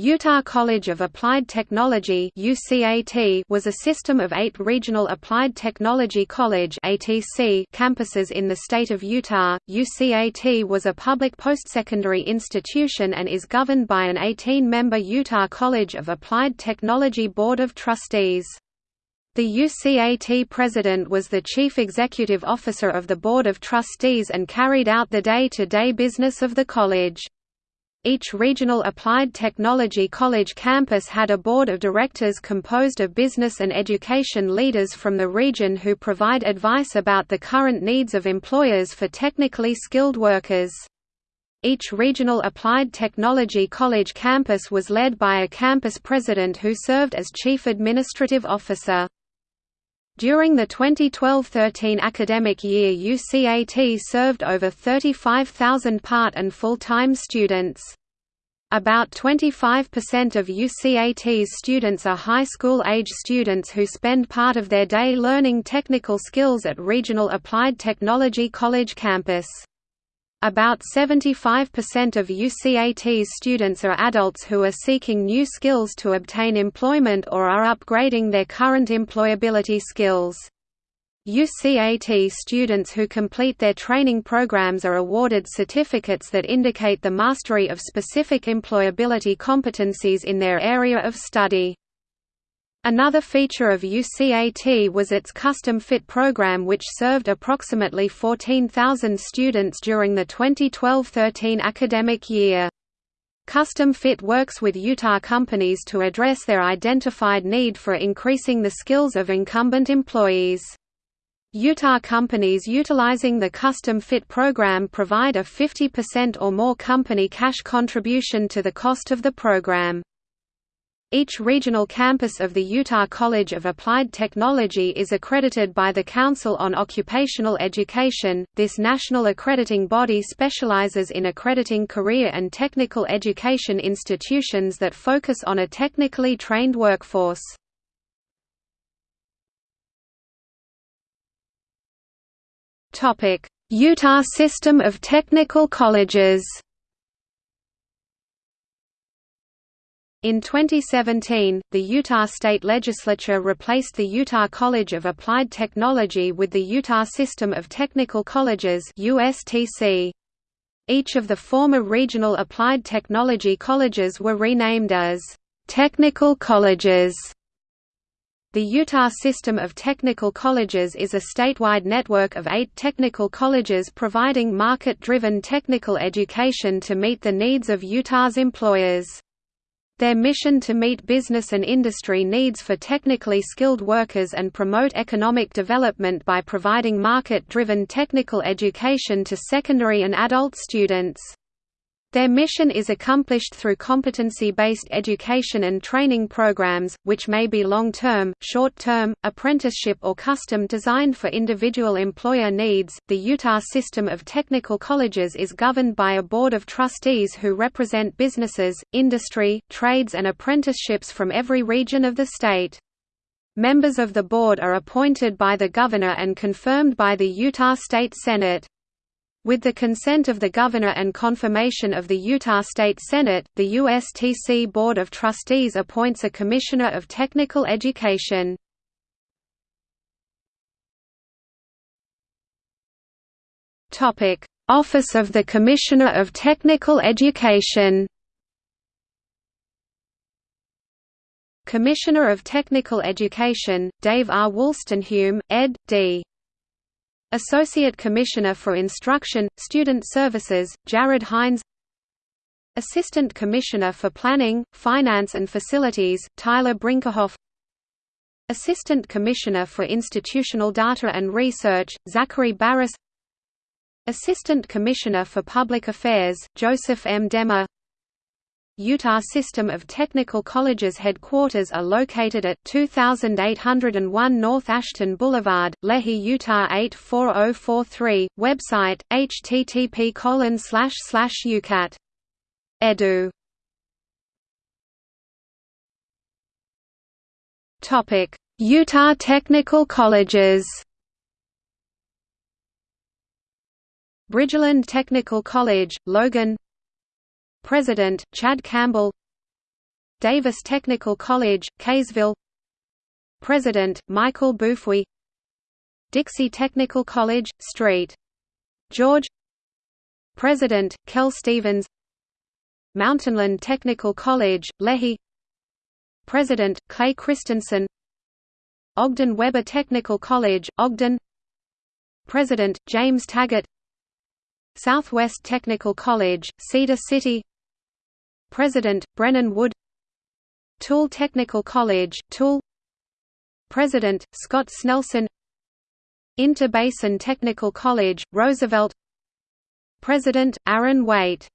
Utah College of Applied Technology was a system of eight regional Applied Technology College campuses in the state of Utah. UCAT was a public postsecondary institution and is governed by an 18-member Utah College of Applied Technology Board of Trustees. The UCAT president was the chief executive officer of the Board of Trustees and carried out the day-to-day -day business of the college. Each regional applied technology college campus had a board of directors composed of business and education leaders from the region who provide advice about the current needs of employers for technically skilled workers. Each regional applied technology college campus was led by a campus president who served as chief administrative officer. During the 2012–13 academic year UCAT served over 35,000 part and full-time students. About 25% of UCAT's students are high school-age students who spend part of their day learning technical skills at Regional Applied Technology College campus. About 75% of UCAT's students are adults who are seeking new skills to obtain employment or are upgrading their current employability skills. UCAT students who complete their training programs are awarded certificates that indicate the mastery of specific employability competencies in their area of study. Another feature of UCAT was its custom fit program which served approximately 14,000 students during the 2012–13 academic year. Custom Fit works with Utah companies to address their identified need for increasing the skills of incumbent employees. Utah companies utilizing the Custom Fit program provide a 50% or more company cash contribution to the cost of the program. Each regional campus of the Utah College of Applied Technology is accredited by the Council on Occupational Education. This national accrediting body specializes in accrediting career and technical education institutions that focus on a technically trained workforce. Topic: Utah System of Technical Colleges. In 2017, the Utah State Legislature replaced the Utah College of Applied Technology with the Utah System of Technical Colleges USTC. Each of the former regional applied technology colleges were renamed as technical colleges. The Utah System of Technical Colleges is a statewide network of eight technical colleges providing market-driven technical education to meet the needs of Utah's employers. Their mission to meet business and industry needs for technically skilled workers and promote economic development by providing market-driven technical education to secondary and adult students. Their mission is accomplished through competency-based education and training programs, which may be long-term, short-term, apprenticeship or custom-designed for individual employer needs. The Utah system of technical colleges is governed by a board of trustees who represent businesses, industry, trades and apprenticeships from every region of the state. Members of the board are appointed by the governor and confirmed by the Utah State Senate. With the consent of the Governor and confirmation of the Utah State Senate, the USTC Board of Trustees appoints a Commissioner of Technical Education. Office of the Commissioner of Technical Education Commissioner of Technical Education, Dave R. Woolstenhulme, ed. D. Associate Commissioner for Instruction, Student Services, Jared Hines. Assistant Commissioner for Planning, Finance and Facilities, Tyler Brinkerhoff. Assistant Commissioner for Institutional Data and Research, Zachary Barris. Assistant Commissioner for Public Affairs, Joseph M. Demmer Utah System of Technical Colleges headquarters are located at 2801 North Ashton Boulevard, Lehi, Utah 84043. Website: http ucat edu. Topic: Utah Technical Colleges. Bridgerland Technical College, Logan President, Chad Campbell Davis Technical College, Kaysville President, Michael Bouwhuis Dixie Technical College, St. George President, Kel Stevens Mountainland Technical College, Lehi President, Clay Christensen Ogden Weber Technical College, Ogden President, James Taggart Southwest Technical College, Cedar City President, Brennan Wood Tooele Technical College, Tooele. President, Scott Snelson Uintah Basin Technical College, Roosevelt. President, Aaron Weight